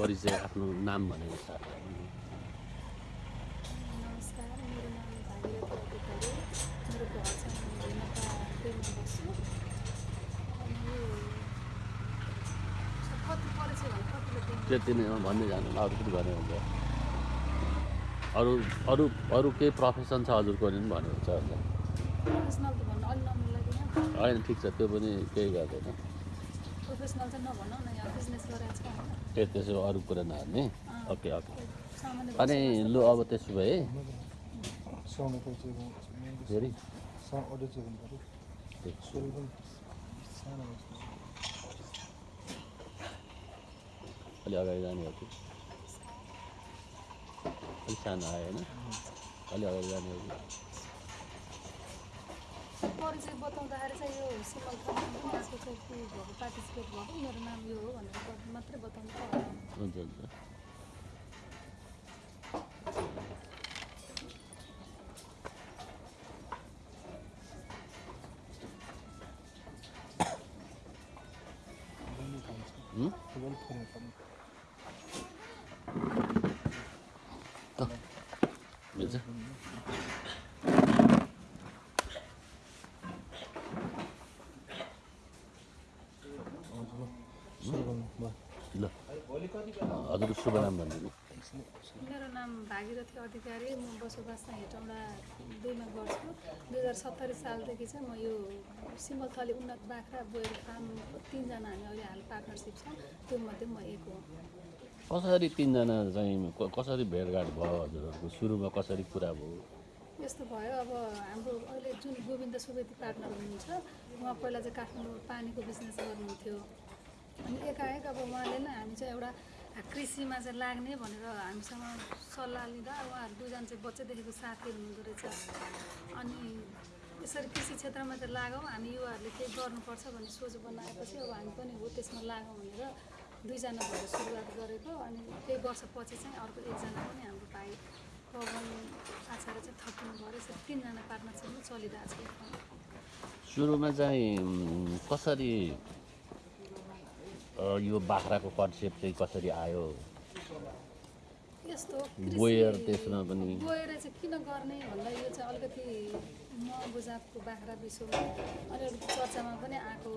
परिचय आफ्नो नाम भनेर स्टार्ट नमस्कार मेरो नाम भागीरथी अधिकारी मेरो घर चाहिँ हेर्नका डेलमा बस्छु। अनि यो स- कति परिचय भने कतिले दिनु त्यति नै हो, भन्दै जानु अरू पनि भने हुन्छ। अरू अरू अरू केही प्रोफेसन छ हजुरको भने पनि भन्नुहुन्छ भन्नु होइन ठिक छ त्यो पनि केही गर्दैन। ए त्यसो भए अरू कुरा नहाल्ने ओके। ओके अनि लु अब त्यसो भए। फेरि। अलि अगाडि जाने हो कि? अलिक सानो आयो होइन? अलि अगाडि जाने हो कि? परिचय बताउँदाखेरि चाहिँ यो सिमल आजको चाहिँ के भएको पार्टिसिपेट भएको मेरो नाम यो हो भनेर मात्रै बताउनु हुन्छ हुन्छ बन्ने काम छ हुँ? फुटबल खेल्ने काम मिल्छ हजुर सुरु गर्नु भयो ल हजुर शुभ नाम भनिदिनु मेरो नाम भागीरथी अधिकारी। म बसोबास चाहिँ हेटौँडा दुईमा गर्छु। दुई हजार सत्तरी सालदेखि चाहिँ म यो सिमलथली उन्नत बाख्रा बोयर फार्म तिनजना हामी अहिले हाल पार्टनरसिप छौँ। त्यो मध्ये म एक हो। कसरी तिनजना चाहिँ कसरी भेटघाट भयो हजुरहरूको? सुरुमा कसरी कुरा भयो? यस्तो भयो। अब हाम्रो अहिले जुन गोविन्द सुवेदी पार्टनर हुनुहुन्छ उहाँ पहिला चाहिँ काठमाडौँ पानीको बिजनेस गर्नुहुन्थ्यो। अनि एकाएक अब उहाँले नै हामी चाहिँ एउटा कृषिमा चाहिँ लाग्ने भनेर हामीसँग सल्लाह लिँदा उहाँहरू दुईजना चाहिँ बच्चैदेखिको साथीहरू हुनुहुँदो रहेछ। अनि यसरी कृषि क्षेत्रमा चाहिँ लागौँ। हामी युवाहरूले केही गर्नुपर्छ भन्ने सोच बनाएपछि अब हामी पनि हो त्यसमा लागौँ भनेर दुईजना भएर सुरुवात गरेको। अनि केही वर्षपछि चाहिँ अर्को एकजना पनि हाम्रो भाइ पवन आचार्य चाहिँ थपिनु भयो। यसरी तिनजना पार्टनरसिपमा चलिरहेको छ। सुरुमा चाहिँ कसरी यो बाख्राको कन्सेप्ट चाहिँ कसरी आयो? बोयर त्यसमा पनि। बोएर चाहिँ किन गर्ने भन्दा यो चाहिँ अलिकति महँगो जातको बाख्रा अनि अलिकति चर्चामा पनि आएको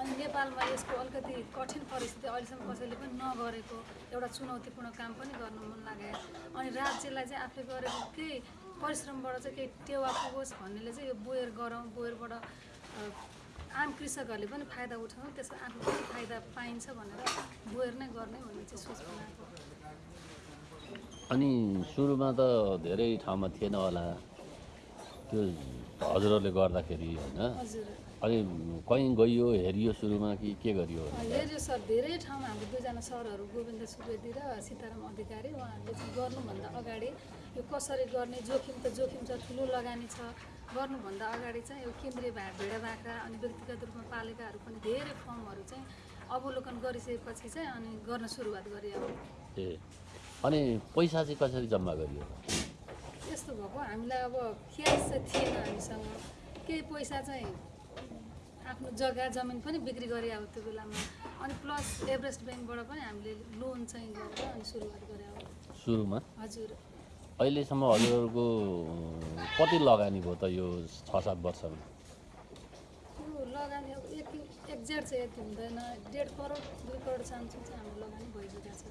अनि नेपालमा यसको अलिकति कठिन परिस्थिति अहिलेसम्म कसैले पनि नगरेको एउटा चुनौतीपूर्ण काम पनि गर्न मन लाग्यो अनि राज्यलाई चाहिँ आफूले गरेको केही परिश्रमबाट चाहिँ केही टेवा पुगोस् भन्नेले चाहिँ यो बोयर गरौँ। बोयरबाट आम कृषकहरूले पनि फाइदा उठाउँ त्यसको आफू पनि फाइदा पाइन्छ भनेर बोयर नै गर्ने भन्ने चाहिँ सोच बनाएको अनि सुरुमा त धेरै ठाउँमा थिएन होला। त्यो हजुरहरूले गर्दाखेरि होइन। अनि कहीँ गइयो हेरियो सुरुमा कि के गरियो? हेऱ्यो सर धेरै ठाउँमा हाम्रो दुईजना सरहरू गोविन्द सुवेदी र सीताराम अधिकारी उहाँहरूले गर्नुभन्दा अगाडि यो कसरी गर्ने जोखिम त जोखिम छ ठुलो लगानी छ। गर्नुभन्दा अगाडि चाहिँ यो केन्द्रीय भा भेडा बाख्रा अनि व्यक्तिगत रूपमा पालेकाहरू पनि धेरै फर्महरू चाहिँ अवलोकन गरिसकेपछि चाहिँ अनि गर्न सुरुवात गरे अब ए अनि पैसा चाहिँ कसरी जम्मा गरियो? यस्तो भएको हामीलाई अब क्यास चाहिँ थिएन हामीसँग। केही पैसा चाहिँ आफ्नो जग्गा जमिन पनि बिक्री गरे अब त्यो बेलामा। अनि प्लस एभरेस्ट ब्याङ्कबाट पनि हामीले लोन चाहिँ गरेर अनि सुरुवात गरे अब। सुरुमा? हजुर। अहिलेसम्म हजुरहरूको कति लगानी भयो त यो छ सात वर्षमा? यो लगानी अब यति एक्ज्याक्ट चाहिँ यति हुँदैन। डेढ करोड दुई करोड चान्सु चाहिँ हाम्रो लगानी भइसकेको छ।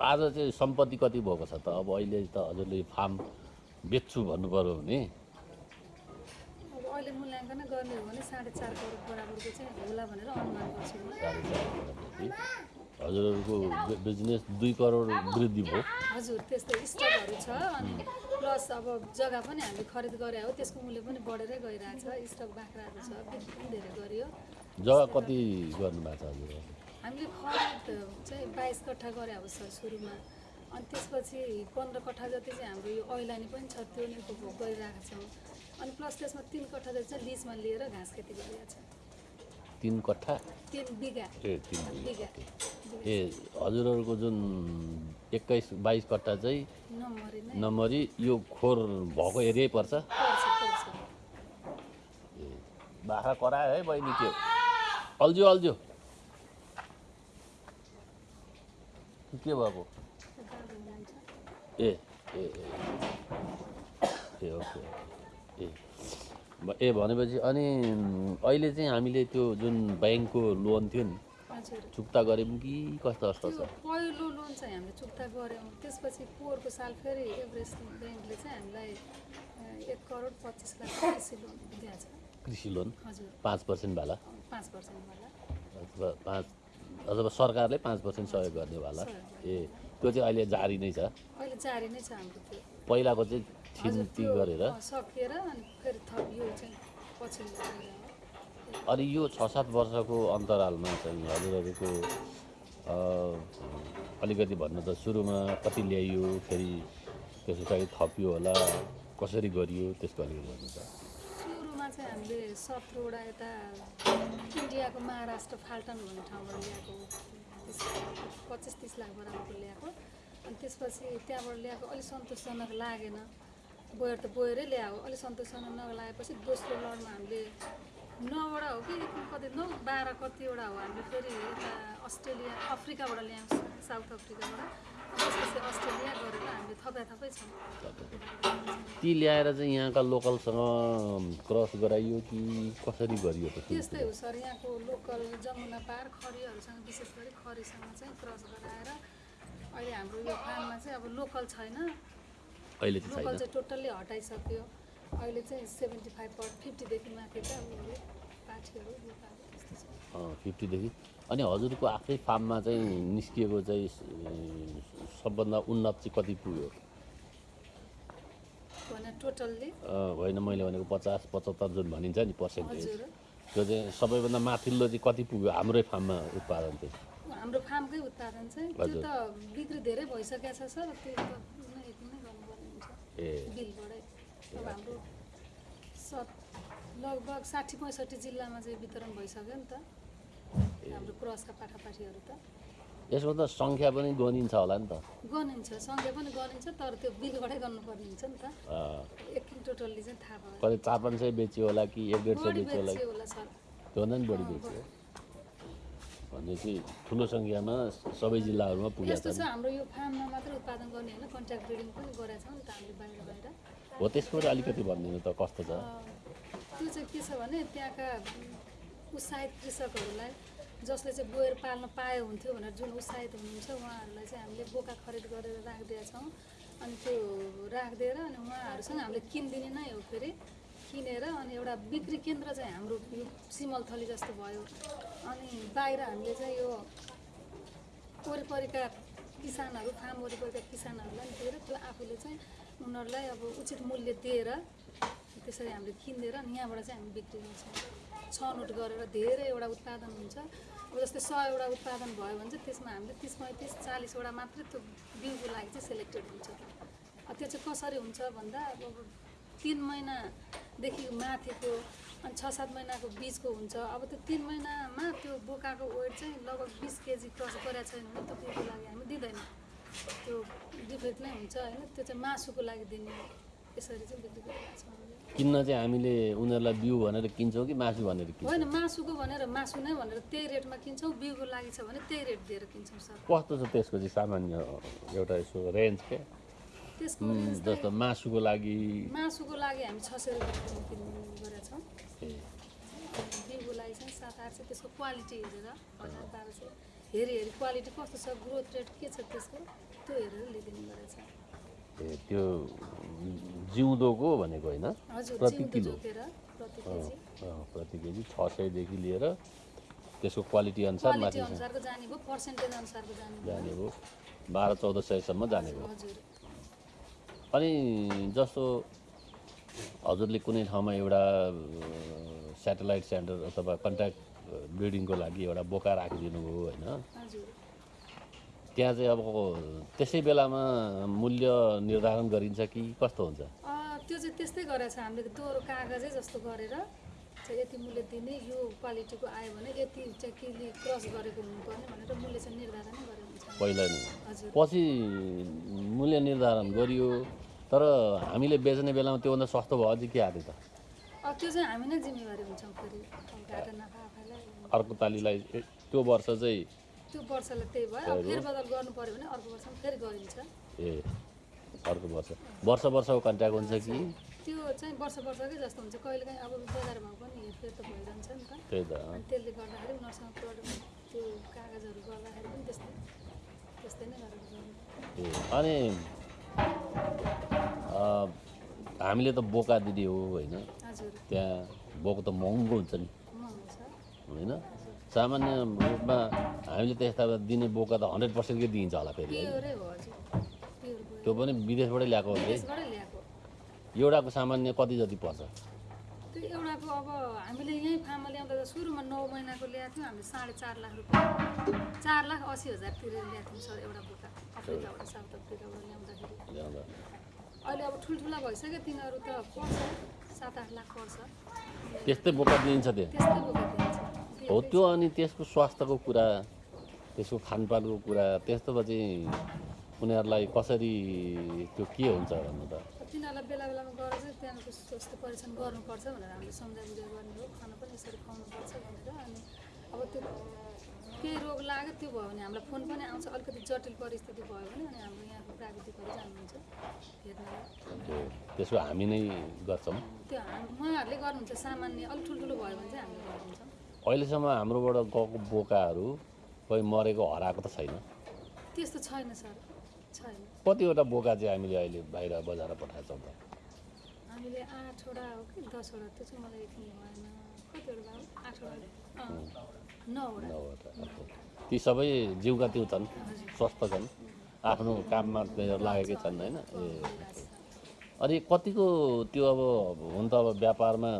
आज चाहिँ सम्पत्ति कति भएको छ त? अब अहिले त हजुरले फार्म बेच्छु भन्नु पऱ्यो भने? अब अहिले मूल्याङ्कन गर्ने हो भने साढे चार करोड बराबरको चाहिँ होला भनेर अनुमान गर्छु। हजुरहरूको बिजनेस दुई करोड वृद्धि भयो। हजुर त्यस्तै स्टकहरू छ अनि प्लस अब जग्गा पनि हामीले खरिद गरे हो त्यसको मूल्य पनि बढेरै गइरहेछ स्टक बाख्राहरू छ बिक्री पनि धेरै गरियो। जग्गा कति गर्नुभएको छ हजुर? हामीले खरिद चाहिँ बाइस कट्ठा गरे अब सर सुरुमा अनि त्यसपछि पन्ध्र कट्ठा जति चाहिँ हाम्रो यो ऐलानी पनि छ त्यो नै उपभोग गरिरहेका छौँ। अनि प्लस त्यसमा तिन कट्ठा जति चाहिँ लिजमा लिएर घाँस खेती गरिरहेको छ। तिन कट्ठा ए तिन बिघा ए हजुरहरूको जुन एक्काइस बाइस कट्ठा चाहिँ नम्बरी यो खोर भएको एरियै पर्छ? ए बाख्रा करायो है बहिनी त्यो। अल्झ्यो अल्झ्यो। कि भएको? ए ए ए। ओके। ए भनेपछि अनि अहिले चाहिँ हामीले त्यो जुन ब्याङ्कको लोन थियो नि चुक्ता गऱ्यौँ कि कस्तो कस्तो छ? पहिलो लोन चाहिँ हामीले चुक्ता गऱ्यौँ। त्यसपछि पोहोरको साल फेरि एभरेस्ट ब्याङ्कले चाहिँ हामीलाई एक करोड पच्चिस लाख कृषि लोन दिएको छ। कृषि लोन? हजुर। पाँच पर्सेन्ट भाला पाँच पर्सेन्टवाला अथवा पाँच अथवा सरकारले पाँच पर्सेन्ट सहयोग गर्नेवाला ए त्यो चाहिँ अहिले जारी नै छ? अहिले जारी नै छ हाम्रो त्यो। पहिलाको चाहिँ छिन्ती गरेर। सकिएर अनि फेरि थप यो चाहिँ। अनि छ सात वर्षको अन्तरालमा चाहिँ हजुरहरूको अलिकति भन्नु त सुरुमा कति ल्याइयो फेरि त्यस पछाडि थपियो होला कसरी गरियो त्यसको अलिकति भन्नु त। सुरुमा चाहिँ हामीले सत्रवटा यता इन्डियाको महाराष्ट्र फाल्टन भन्ने ठाउँबाट ल्याएको पच्चिस तिस लाख बराबरको ल्याएको। अनि त्यसपछि त्यहाँबाट ल्याएको अलिक सन्तोषजनक लागेन। बोयर त बोयरै ल्याएको अलिक सन्तोषजनक नलागेपछि दोस्रो लडमा हामीले नौवटा हो कि कति नौ बाह्र कतिवटा हो हामीले फेरि यता अस्ट्रेलिया अफ्रिकाबाट ल्यायौँ साउथ अफ्रिकाबाट। त्यसपछि अस्ट्रेलिया गरेर हामीले थपा थपै छौँ। ती ल्याएर चाहिँ यहाँका लोकलसँग क्रस गराइयो कि कसरी गरियो त्यस्तै हो सर। यहाँको लोकल जमुना पार खरीहरूसँग विशेष गरी खरीसँग चाहिँ क्रस गराएर अहिले हाम्रो यो फार्ममा चाहिँ अब लोकल छैन। अहिले चाहिँ छैन। टोटल्ली हटाइसक्यो। अहिले चाहिँ सेभेन्टी फाइभ फिफ्टीदेखि माथि चाहिँ पाठीहरू फिफ्टीदेखि। अनि हजुरको आफ्नै फार्ममा चाहिँ निस्किएको चाहिँ सबभन्दा उन्नत चाहिँ कति पुग्यो? टोटल्ली? होइन मैले भनेको पचास पचहत्तर जुन भनिन्छ नि पर्सेन्टेज त्यो चाहिँ सबैभन्दा माथिल्लो चाहिँ कति पुग्यो हाम्रै फार्ममा उत्पादन चाहिँ? हाम्रो फार्मकै उत्पादन चाहिँ त्यो। त बिक्री धेरै भइसकेको छ सर त्यो त नै यति नै गर्नुपर्ने हुन्छ ए बिलबाटै अब हाम्रो सत लगभग साठी पैँसठी जिल्लामा चाहिँ वितरण भइसक्यो नि त। हाम्रो क्रसका पाठापाठीहरू त। यसको त सङ्ख्या पनि गनिन्छ होला नि त। गनिन्छ सँगै पनि गनिन्छ तर त्यो बिलबाटै गर्नुपर्ने हुन्छ नि त। अ, एक टोटल्ली चाहिँ थाहा भयो। कति चार पाँच सय बेच्यो होला कि एक डेढ सय बेच्यो होला? सर। त्योभन्दा पनि बढी बेच्यो। भनेपछि ठुलो सङ्ख्यामा सबै जिल्लाहरूमा पुगेको यस्तो छ हाम्रो यो फार्ममा मात्रै उत्पादन गर्ने होइन कन्ट्याक्ट ब्रिडिङ पनि गरेका छौँ नि त हामीले बाहिर बाहिर हो त्यसको अलिकति भनिदिनु त कस्तो छ? त्यो चाहिँ के छ भने त्यहाँका उत्साहित कृषकहरूलाई जसले चाहिँ गोएर पाल्न पाए हुन्थ्यो भनेर जुन उत्साहित हुनुहुन्छ उहाँहरूलाई चाहिँ हामीले बोका खरिद गरेर राखिदिएका छौँ। अनि त्यो राखिदिएर अनि उहाँहरूसँग हामीले किनिदिने नै हो फेरि। किनेर अनि एउटा बिक्री केन्द्र चाहिँ हाम्रो यो सिमलथली जस्तो भयो। अनि बाहिर हामीले चाहिँ यो वरिपरिका किसानहरू फार्म वरिपरिका किसानहरूलाई दिएर त्यसलाई आफूले चाहिँ उनीहरूलाई अब उचित मूल्य दिएर त्यसरी हामीले किनिदिएर अनि यहाँबाट चाहिँ हामी बिक्री गर्छौँ। छनौट गरेर धेरै एउटा उत्पादन हुन्छ। अब जस्तै सयवटा उत्पादन भयो भने चाहिँ त्यसमा हामीले तिस पैँतिस चालिसवटा मात्रै त्यो बिउको लागि चाहिँ सेलेक्टेड हुन्छ। त्यो चाहिँ कसरी हुन्छ भन्दा अब तिन महिनादेखि माथिको अनि छ सात महिनाको बिचको हुन्छ। अब त्यो तिन महिनामा त्यो बोकाको वेट चाहिँ लगभग बिस केजी क्रस गरेको छैन भने त्यो बिउको लागि हामी दिँदैनौँ। त्यो डिफेक्ट नै हुन्छ होइन त्यो चाहिँ मासुको लागि दिने। यसरी चाहिँ बिक्री गरिरहेको छौँ। किन्न चाहिँ हामीले उनीहरूलाई बिउ भनेर किन्छौँ कि मासु भनेर किन्छौँ? होइन मासुको भनेर मासु नै भनेर त्यही रेटमा किन्छौँ बिउको लागि छ भने त्यही रेट दिएर किन्छौँ सर। कस्तो छ त्यसको चाहिँ सामान्य एउटा यसो रेन्ज के? त्यसको जस्तो मासुको लागि। मासुको लागि हामी छ सय रुपियाँ गरेका छौँ बिउको लागि चाहिँ सात आठ सय त्यसको क्वालिटी हेरेर हजार बाह्र सय। हेरी हेरी क्वालिटी कस्तो छ ग्रोथ रेट के छ त्यसको त्यो हेरेर लिइदिने गरेछ। ए त्यो जिउँदोको भनेको होइन? प्रति किलो। प्रति केजी। छ सयदेखि लिएर त्यसको क्वालिटी अनुसार माथि जाने भयो पर्सेन्टेज अनुसारको जाने भयो बाह्र चौध सयसम्म जाने भयो हजुर। अनि जस्तो हजुरले कुनै ठाउँमा एउटा सेटेलाइट सेन्टर अथवा कन्ट्याक्ट ब्रिडिङको लागि एउटा बोका राखिदिनु भयो होइन। त्यहाँ चाहिँ अब त्यसै बेलामा मूल्य निर्धारण गरिन्छ कि कस्तो हुन्छ? त्यो चाहिँ त्यस्तै गरेको छ हामीले दोहोरो कागजै जस्तो गरेर चाहिँ यति मूल्य दिने यो क्वालिटीको आयो भने यति चाहिँ केले क्रस गरेको हुनुपर्ने भनेर मूल्य चाहिँ निर्धारण गरेको हुन्छ। पहिला पछि मूल्य निर्धारण गरियो तर हामीले बेच्ने बेलामा त्योभन्दा सस्तो भयो अझै के आएको त? त्यो चाहिँ हामी नै जिम्मेवारी हुन्छौँ फेरि। अर्को पालिलाई ए, त्यो वर्ष चाहिँ त्यो वर्षलाई त्यही भयो। अब फेरबदल गर्नु पऱ्यो भने अर्को वर्षमा फेरि गरिन्छ। ए अर्को वर्ष। वर्ष वर्षको कन्ट्याक्ट हुन्छ कि? त्यो चाहिँ वर्ष वर्षकै जस्तो हुन्छ। कहिलेकाहीँ अब बजार भाउ पनि हेरफेर त भइरहन्छ नि त। त। अनि त्यसले गर्दाखेरि उनीहरूसँग प्रडक्ट त्यो कागजहरू गर्दाखेरि पनि त्यस्तै त्यस्तै नै गरेर अनि हामीले त बोका दिने हो होइन? त्यहाँ बोको त महँगो हुन्छ नि। होइन? सामान्य रूपमा हामीले त्यस्ता दिने बोका त हन्ड्रेड पर्सेन्टकै दिइन्छ होला फेरि त्यो पनि विदेशबाटै ल्याएको हो? एउटाको सामान्य कति जति पर्छ? त्यो एउटाको अब हामीले यहीँ फार्ममा ल्याउँदा सुरुमा नौ महिनाको ल्याएको थियौँ हामीले साढे चार लाख रुपियाँ चार लाख असी हजारतिर ल्याएको थियौँ सर एउटा बोका अफ्रिकाबाट साउथ अफ्रिकाबाट ल्याउँदाखेरि। ल्याउँदा। अहिले अब ठुल्ठुला भइसक्यो तिनीहरू त पर्छ सात आठ लाख पर्छ। त्यस्तै बोका दिइन्छ त्यस्तै बोका दिन्छ हो त्यो अनि त्यसको स्वास्थ्यको कुरा त्यसको खानपानको कुरा त्यस्तोमा चाहिँ उनीहरूलाई कसरी त्यो के हुन्छ भन्नु त? बेला बेलामा गएर चाहिँ त्यहाँको स्वास्थ्य परीक्षण गर्नुपर्छ भनेर हामीले सम्झाइ बुझाइ गर्ने हो। खाना पनि यसरी खुवाउनुपर्छ भनेर अनि अब त्यो केही रोग लाग्यो त्यो भयो भने हामीलाई फोन पनि आउँछ। अलिकति जटिल परिस्थिति भयो भने अनि हाम्रो यहाँको प्राविधिकहरू जानुहुन्छ हेर्नलाई। त्यो त्यसको हामी नै गर्छौँ। त्यो उहाँहरूले गर्नुहुन्छ। सामान्य अलिक ठुल्ठुलो भयो भने चाहिँ हामीले गरिदिन्छौँ अहिलेसम्म हाम्रोबाट गएको बोकाहरू कोही मरेको हराएको त छैन। त्यस्तो छैन सर। कतिवटा बोका चाहिँ हामीले अहिले बाहिर बजाएर पठाएको छौँ त? हामीले आठवटा हो कि? दसवटा त्यो चाहिँ मलाई ती सबै जिउका त्यो छन् स्वस्थ छन् आफ्नो काममा लागेकै छन् होइन? ए अनि कतिको त्यो अब हुन त अब व्यापारमा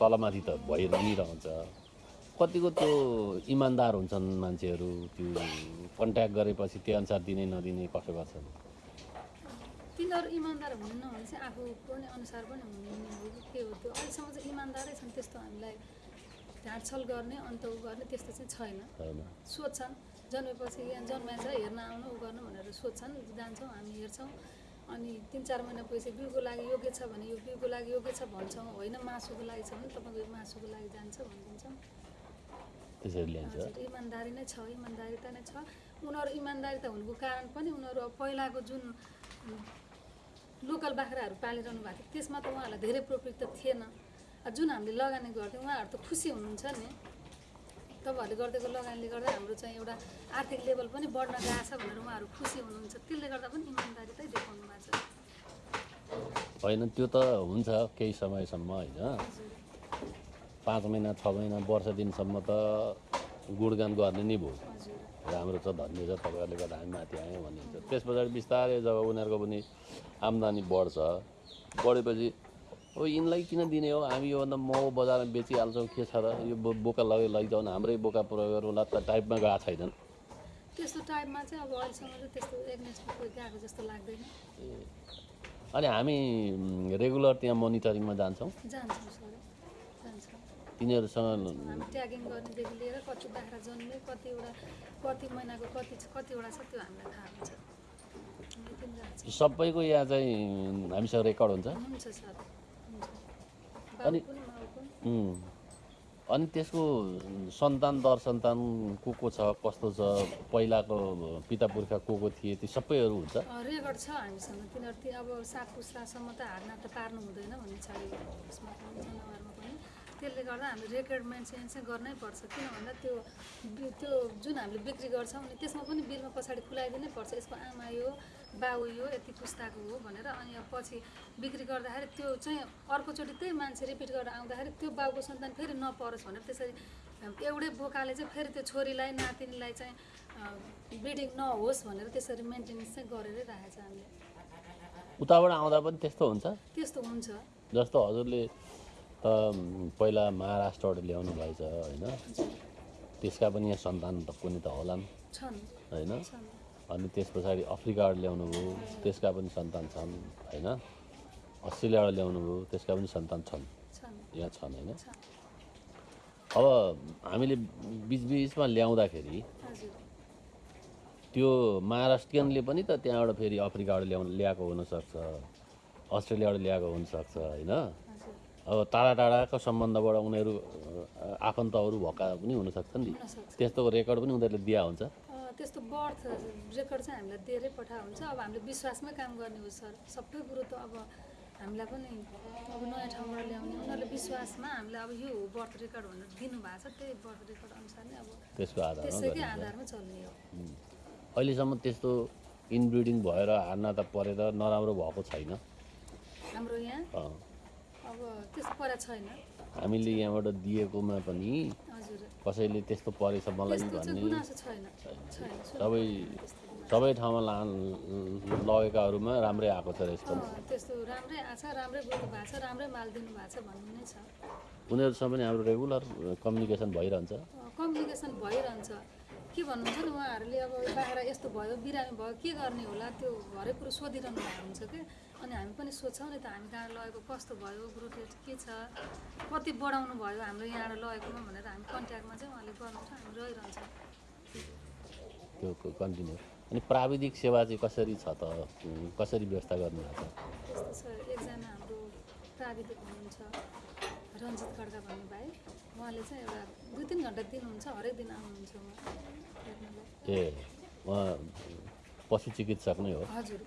तलमाथि त भइ रहन्छ। कतिको त्यो इमान्दार हुन्छन् मान्छेहरू त्यो कन्ट्याक्ट गरेपछि त्यो अनुसार दिने नदिने कसो गर्छन् तिनीहरू इमान्दार हुनु नहुने चाहिँ आफू पनि अनुसार पनि हुने हो कि के हो त्यो? अहिलेसम्म चाहिँ इमान्दारै छन् त्यस्तो हामीलाई ढाँडछल गर्ने अन्त उ गर्ने त्यस्तो चाहिँ छैन। सोध्छन्। जन्मेपछि यहाँ जन्माएछ हेर्न आउनु उ गर्नु भनेर सोध्छन्। जान्छौँ हामी हेर्छौँ। अनि तिन चार महिना पछि बिउको लागि योग्य छ भने यो बिउको लागि योग्य छ भन्छौँ। होइन मासुको लागि छ भने तपाईँको यो मासुको लागि जान्छ भनिदिन्छौँ। त्यसरी ल्याइन्छ इमान्दारी नै छ इमान्दारिता नै छ। उनीहरू इमान्दारिता हुनुको कारण पनि उनीहरू पहिलाको जुन लोकल बाख्राहरू पालिरहनु भएको थियो त्यसमा त उहाँहरूलाई धेरै प्रफिट त थिएन जुन हामीले लगानी गर्थ्यौँ उहाँहरू त खुसी हुनुहुन्छ नि। तपाईँहरूले गरिदिएको लगानीले गर्दा हाम्रो चाहिँ एउटा आर्थिक लेभल पनि बढ्न गएको छ भनेर उहाँहरू खुसी हुनुहुन्छ। त्यसले गर्दा पनि इमान्दारितै देखाउनु भएको छ। होइन त्यो त हुन्छ केही समयसम्म होइन। पाँच महिना छ महिना वर्ष दिनसम्म त गुणगान गर्ने नै भयो राम्रो छ धन्य छ तपाईँहरूले गर्दा हामी माथि आयौँ भनिन्छ त्यस पछाडि बिस्तारै जब उनीहरूको पनि आम्दानी बढ्छ बढेपछि अब यिनलाई किन दिने हो? हामी योभन्दा महँगो बजारमा बेचिहाल्छौँ के छ र? यो बो- बोका लगे लैजाउँ न हाम्रै बोका प्रयोग गरौँला त टाइपमा गएको छैनन्। त्यस्तो टाइपमा चाहिँ अब अहिलेसम्म चाहिँ त्यस्तो एग्नेस्टमा कोही गएको जस्तो लाग्दैन। अनि हामी रेगुलर त्यहाँ मोनिटरिङमा जान्छौँ। जान्छौँ तिनीहरूसँग ट्यागिङ गर्नेदेखि लिएर कति बाख्रा जन्मे कतिवटा कति महिनाको कति छ कतिवटा छ त्यो हामीलाई थाहा हुन्छ। सबैको यहाँ चाहिँ हामीसँग रेकर्ड हुन्छ। अनि-. अनि त्यसको सन्तान दर सन्तान को को छ कस्तो छ पहिलाको पिता पुर्खा को को थिए ती सबैहरू हुन्छ। रेकर्ड छ हामीसँग। तिनीहरू अब सात पुस्तासम्म त हाडनाट त पार्नु हुँदैन भन्ने छ त्यसले गर्दा हामीले रेकर्ड मेन्टेन चाहिँ गर्नै पर्छ किन भन्दा त्यो त्यो जुन हामीले बिक्री गर्छौँ नि त्यसमा पनि बिलमा पछाडि खुलाइदिनै पर्छ। यसको आमा यो बाउ यो यति पुस्ताको हो भनेर अनि अब पछि बिक्री गर्दाखेरि त्यो चाहिँ अर्कोचोटि त्यही मान्छे रिपिट गरेर आउँदाखेरि त्यो बाउको सन्तान फेरि नपरोस् भनेर त्यसरी एउटै बोकाले चाहिँ फेरि त्यो छोरीलाई नातिनीलाई चाहिँ ब्रिडिङ नहोस् भनेर त्यसरी मेन्टेनेन्स चाहिँ गरेरै राखेको छ हामीले। उताबाट आउँदा पनि त्यस्तो हुन्छ? त्यस्तो हुन्छ। जस्तो हजुरले त पहिला महाराष्ट्रबाट ल्याउनु भएछ होइन? त्यसका पनि यहाँ सन्तान त कुनै त होलान्। छन्। होइन? अनि त्यस पछाडि अफ्रिकाबाट ल्याउनु भयो त्यसका पनि सन्तान छन् होइन? अस्ट्रेलियाबाट ल्याउनु भयो त्यसका पनि सन्तान छन्। यहाँ छन् होइन? अब हामीले बिचबिचमा ल्याउँदाखेरि त्यो महाराष्ट्रियनले पनि त त्यहाँबाट फेरि अफ्रिकाबाट ल्याउनु ल्याएको हुनसक्छ अस्ट्रेलियाबाट ल्याएको हुनसक्छ होइन? अब टाढा टाढाको सम्बन्धबाट उनीहरू आफन्तहरू भएका पनि हुनसक्छन् नि। हुनसक्छ। त्यस्तो रेकर्ड पनि उनीहरूले दिया हुन्छ। त्यस्तो बर्थ रेकर्ड चाहिँ हामीलाई दिएरै पठा हुन्छ। अब हामीले विश्वासमै काम गर्ने हो सर। सबै कुरो त अब हामीलाई पनि अब नयाँ ठाउँबाट ल्याउने। उनीहरूले विश्वासमा हामीलाई अब यो हो बर्थ रेकर्ड भनेर दिनुभएको छ। त्यही बर्थ रेकर्ड अनुसार नै अब त्यसको आधारमा त्यसैकै आधारमा चल्ने हो। अहिलेसम्म त्यस्तो इनब्रिडिङ भएर हान्न त परेर नराम्रो भएको छैन। हाम्रो यहाँ? हामीले यहाँबाट दिएकोमा पनि कसैले त्यस्तो परेछ मलाई भन्ने सबै सबै ठाउँमा ला लगेकाहरूमा राम्रै आएको छ रेस्पोन्स अँ, त्यस्तो राम्रै आएको छ राम्रै बोल्नु भएको छ राम्रै माल दिनु भएको छ भन्ने नै छ। उनीहरूसँग पनि हाम्रो रेगुलर कम्युनिकेसन भइरहन्छ। कम्युनिकेसन भइरहन्छ। के भन्नुहुन्छ नि उहाँहरूले अब बाख्रा यस्तो भयो बिरामी भयो के गर्ने होला त्यो हरेक कुरो सोधिरहनु भएको हुन्छ कि? अनि हामी पनि सोध्छौँ नि त हामी कहाँ लगेको कस्तो भयो ग्रोथ रेट के छ? कति बढाउनु भयो हाम्रो यहाँबाट लगेकोमा भनेर हामी कन्ट्याक्टमा चाहिँ उहाँले गर्नुहुन्छ हामी रहिरहन्छ। त्यो कन्टिन्यू। अनि प्राविधिक सेवा चाहिँ कसरी छ त? कसरी व्यवस्था गर्नुभएको छ? त्यस्तो छ एकजना हाम्रो प्राविधिक हुनुहुन्छ रञ्जित खड्का भन्ने भाइ उहाँले चाहिँ एउटा दुई तिन घन्टा दिनुहुन्छ हरेक दिन आउनुहुन्छ उहाँ। ए उहाँ पशु चिकित्सक नै हो। हजुर।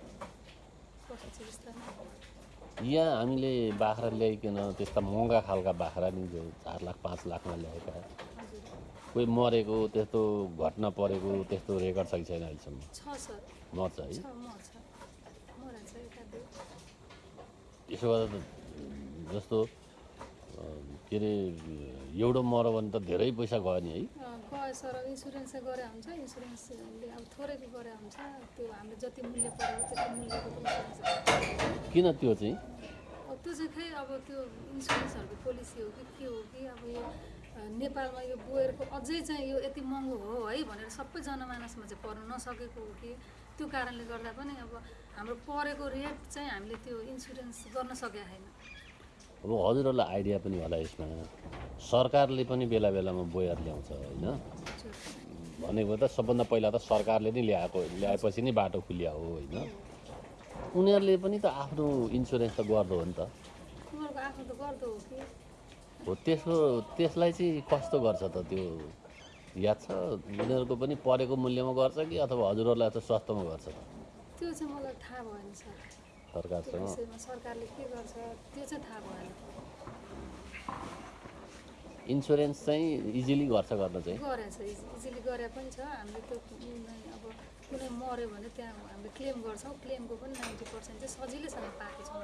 यहाँ हामीले बाख्रा ल्याइकन त्यस्ता महँगा खालका बाख्रा नि जो चार लाख पाँच लाखमा ल्याएका कोही मरेको त्यस्तो घटना परेको त्यस्तो रेकर्ड छ कि छैन अहिलेसम्म। मर्छ है? मरा त्यसो गर्दा त जस्तो के अरे एउटो मऱ्यो भने त धेरै पैसा गयो नि है? सर इन्सुरेन्स चाहिँ गरे हुन्छ इन्सुरेन्सले अब थोरैको गरे हुन्छ त्यो हामीले जति मूल्य पऱ्यो त्यति मूल्यको किन त्यो चाहिँ अब त्यो चाहिँ खै अब त्यो इन्सुरेन्सहरूको पोलिसी हो कि के हो कि अब यो नेपालमा यो बोयरको अझै चाहिँ यो यति महँगो हो है भनेर सबै जनमानसमा चाहिँ पर्न नसकेको हो कि त्यो कारणले गर्दा पनि अब हाम्रो परेको रेट चाहिँ हामीले त्यो इन्सुरेन्स गर्न सकेका छैन अब हजुरहरूलाई आइडिया पनि होला यसमा। सरकारले पनि बेला बेलामा बोयर ल्याउँछ होइन? भनेको त सबभन्दा पहिला त सरकारले नै ल्याएको ल्याएपछि नै बाटो खुलिया हो होइन? उनीहरूले पनि त आफ्नो इन्सुरेन्स त गर्दो हो नि त। त हो त्यसको त्यसलाई चाहिँ कस्तो गर्छ त त्यो? याद छ? उनीहरूको पनि परेको मूल्यमा गर्छ कि अथवा हजुरहरूलाई चाहिँ सस्तोमा गर्छ? त त्यो चाहिँ मलाई थाहा भएन सर। सरकारसँग। सरकारले के गर्छ त्यो चाहिँ थाहा भएन। इन्सुरेन्स चाहिँ इजिली गर्छ गर्न चाहिँ। गरेछ इजिली गरे पनि छ। हामीले त्यो अब कुनै मऱ्यो भने त्यहाँ हामीले क्लेम गर्छौँ। क्लेमको पनि नाइन्टी पर्सेन्ट चाहिँ सजिलैसँग पाएको छौँ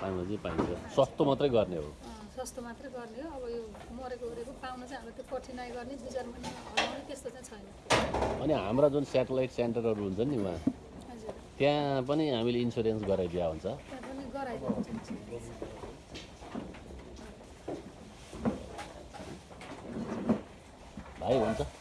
पाइन्छ पाइन्छ। सस्तो मात्रै गर्ने हो। सस्तो मात्रै गर्ने हो। अब यो मरेको ओरेको पाउन चाहिँ हामीले त्यो कठिनाइ गर्ने दुई चार महिना हराउने त्यस्तो चाहिँ छैन। अनि हाम्रा जुन सेटेलाइट सेन्टरहरू हुन्छ नि उहाँ त्यहाँ पनि हामीले इन्सुरेन्स गराइदिया हुन्छ। भाइ हुन्छ।